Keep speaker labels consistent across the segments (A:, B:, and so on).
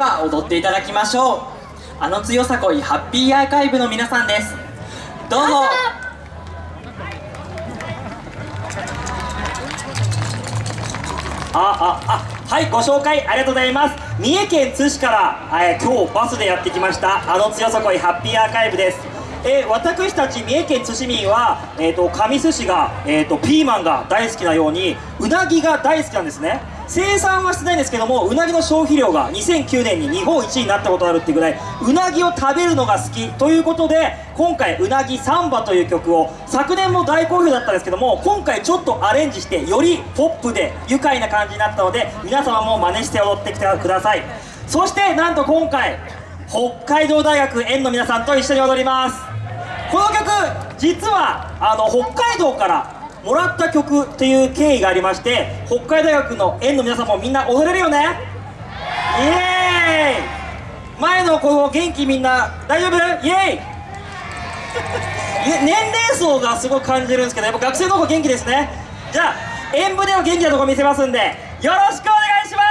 A: 踊っていただきましょう。あの強さこいハッピーアーカイブの皆さんです。どうぞ。あああはいご紹介ありがとうございます。三重県津市から、えー、今日バスでやってきましたあの強さこいハッピーアーカイブです。えー、私たち三重県津市民は、えーと、上須市が、えーとピーマンが大好きなようにうなぎが大好きなんですね。生産はしてないんですけどもうなぎの消費量が2009年に日本一になったことがあるっていうぐらいうなぎを食べるのが好きということで今回「うなぎサンバ」という曲を昨年も大好評だったんですけども今回ちょっとアレンジしてよりポップで愉快な感じになったので皆様も真似して踊ってきてください。そしてなんと今回北海道大学園の皆さんと一緒に踊ります。この曲実はあの北海道からもらった曲という経緯がありまして北海大学の園の皆さんもみんな踊れるよね?イエーイ!前の子も元気みんな大丈夫?イエーイ!年齢層がすごく感じるんですけどやっぱ学生の子元気ですね。じゃあ演舞での元気なとこ見せますんでよろしくお願いしま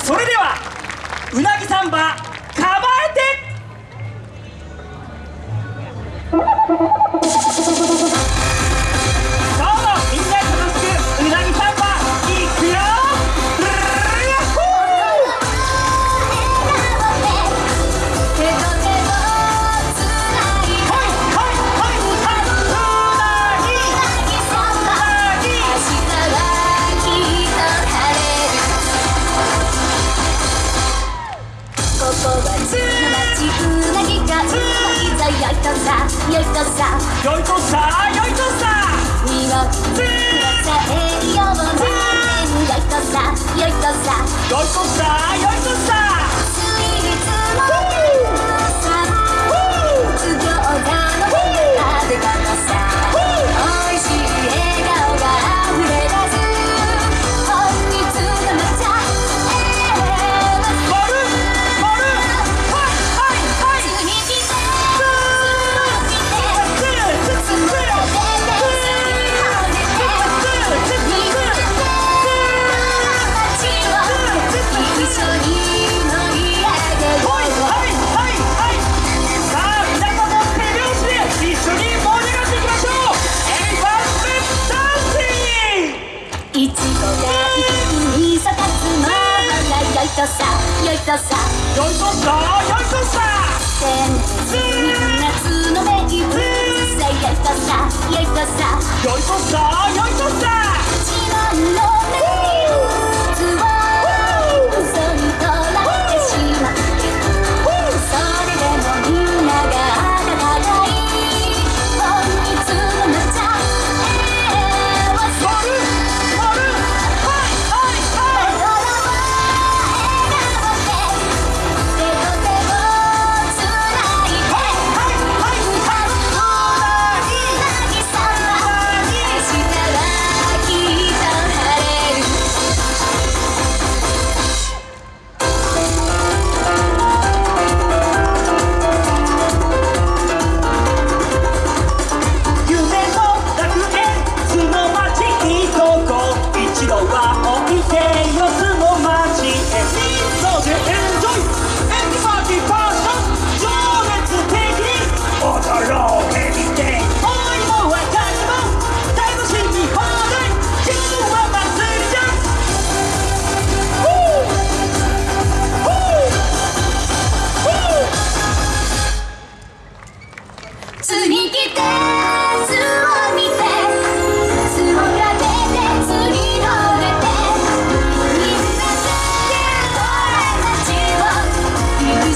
A: す!それではうなぎサンバ
B: よいとさ
A: よいとさよとさ
B: よいとさ。よいとさ
A: よいとさ
B: 夏の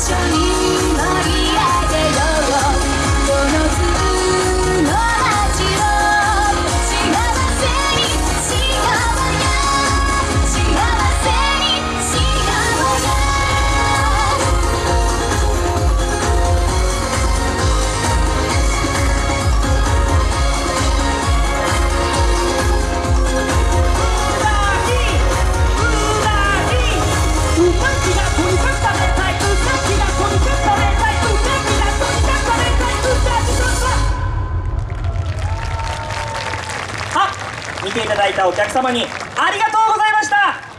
A: 見たお客様にありがとうございました。